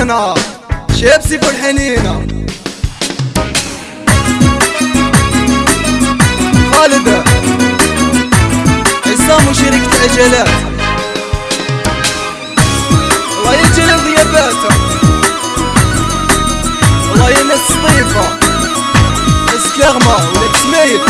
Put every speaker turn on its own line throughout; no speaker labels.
أنا شيبسي في الحنينة. خالدة عصام وشركة عجلات الله يجعل غياباته الله ينسي طيفة. اسكاغما ولا تسميت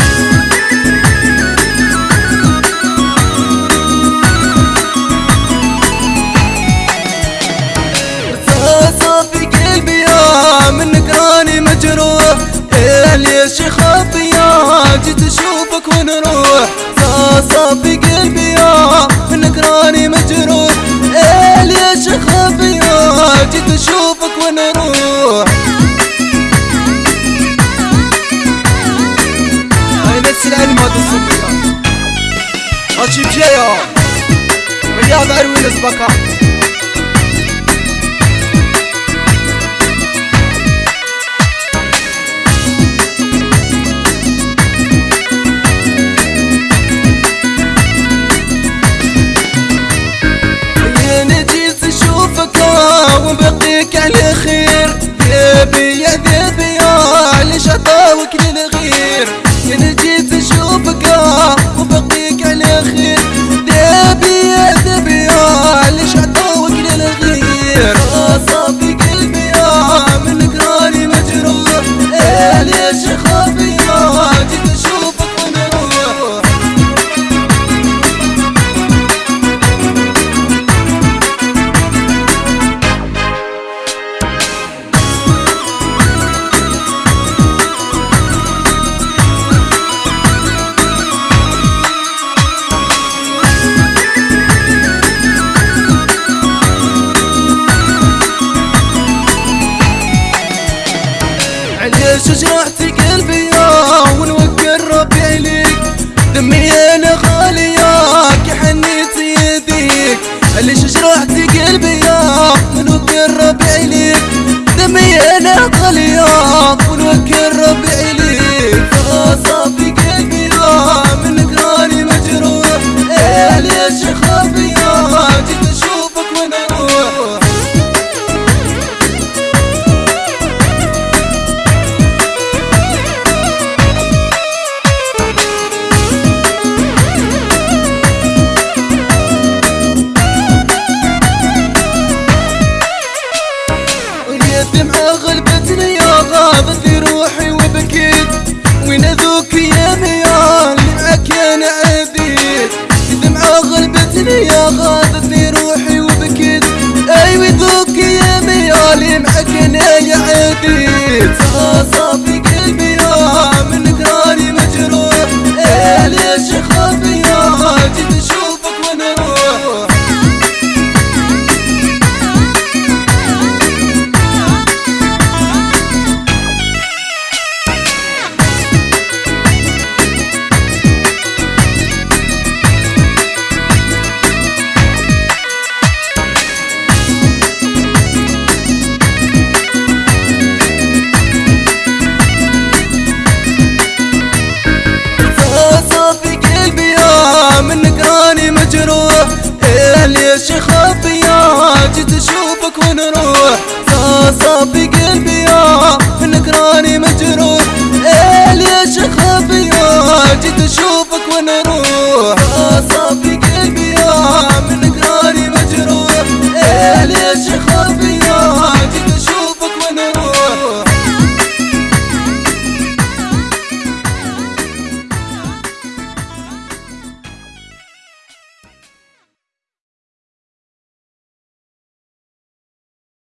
سلعي المدوسون بيان أشيب جيا مليان أروي لسبكا قلبي ونوكل ربي عليك دمي أنا غاليك حنيت يديك. اللي شجرحت قلبي غلبتني يا غابة في روحي وبكيت. أيوه ذوقي يا ميالي محكنا يا عبيد.